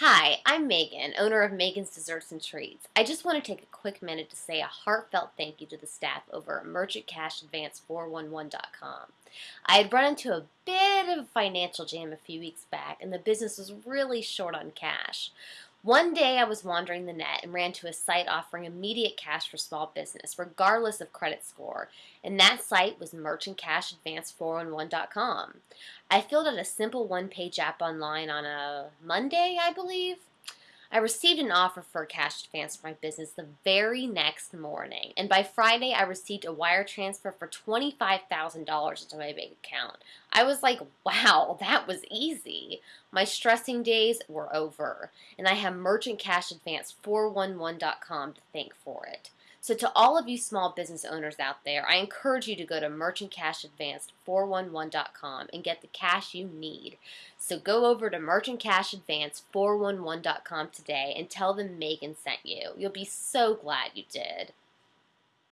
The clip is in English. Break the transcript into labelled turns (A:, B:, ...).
A: Hi, I'm Megan, owner of Megan's Desserts and Treats. I just want to take a quick minute to say a heartfelt thank you to the staff over at merchantcashadvance411.com. I had run into a bit of a financial jam a few weeks back, and the business was really short on cash. One day I was wandering the net and ran to a site offering immediate cash for small business, regardless of credit score, and that site was merchantcashadvance411.com. I filled out a simple one page app online on a Monday, I believe. I received an offer for a cash advance for my business the very next morning, and by Friday I received a wire transfer for $25,000 into my bank account. I was like, wow, that was easy. My stressing days were over, and I have Merchant Cash Advance 411.com to thank for it. So, to all of you small business owners out there, I encourage you to go to merchantcashadvance411.com and get the cash you need. So, go over to merchantcashadvance411.com today and tell them Megan sent you. You'll be so glad you did.